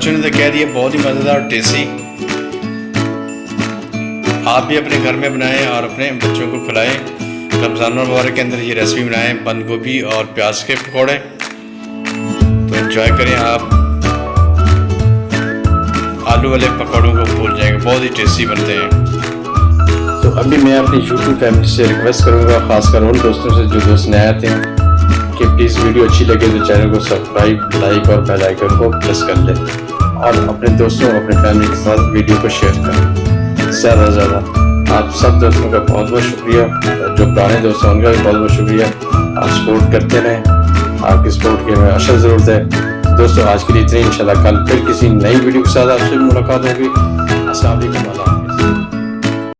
بچوں نے تو کہہ دیا، بہت ہی مزیدار ٹیسٹی۔ آپ بھی اپنے گھر میں بنائیں اور اپنے بچوں کو کھلائیں۔ رمضان المبارک کے اندر یہ ریسپی بنائیں، بند گوبھی اور پیاز کے پکوڑے۔ تو انجوائے کریں آپ۔ آلو والے پکوڑوں کو بھول جائیں گے، بہت ہی ٹیسٹی بنتے ہیں۔ تو ابھی میں اپنی یوٹیوب فیملی سے ریکویسٹ کروں گا، خاص کر ان دوستوں سے جو دوست نئے آتے ہیں، کہ پلیز ویڈیو اچھی لگے تو چینل کو سبسکرائب لائک اور بیل آئیکن کو پریس کر لیں۔ اور اپنے دوستوں اور اپنے فیملی کے ساتھ ویڈیو کو شیئر کریں۔ زیادہ سے زیادہ۔ آپ سب دوستوں کا بہت بہت شکریہ۔ جو پرانے دوست ہیں، ان کا بھی بہت بہت شکریہ۔ آپ سپورٹ کرتے رہیں۔ آپ کی سپورٹ کی ہمیں اشد ضرورت ہے۔ دوستوں آج کے لیے اتنی انشاءاللہ کل پھر کسی نئی ویڈیو کے ساتھ آپ سے ملاقات ہوگی۔ السلام علیکم، اللہ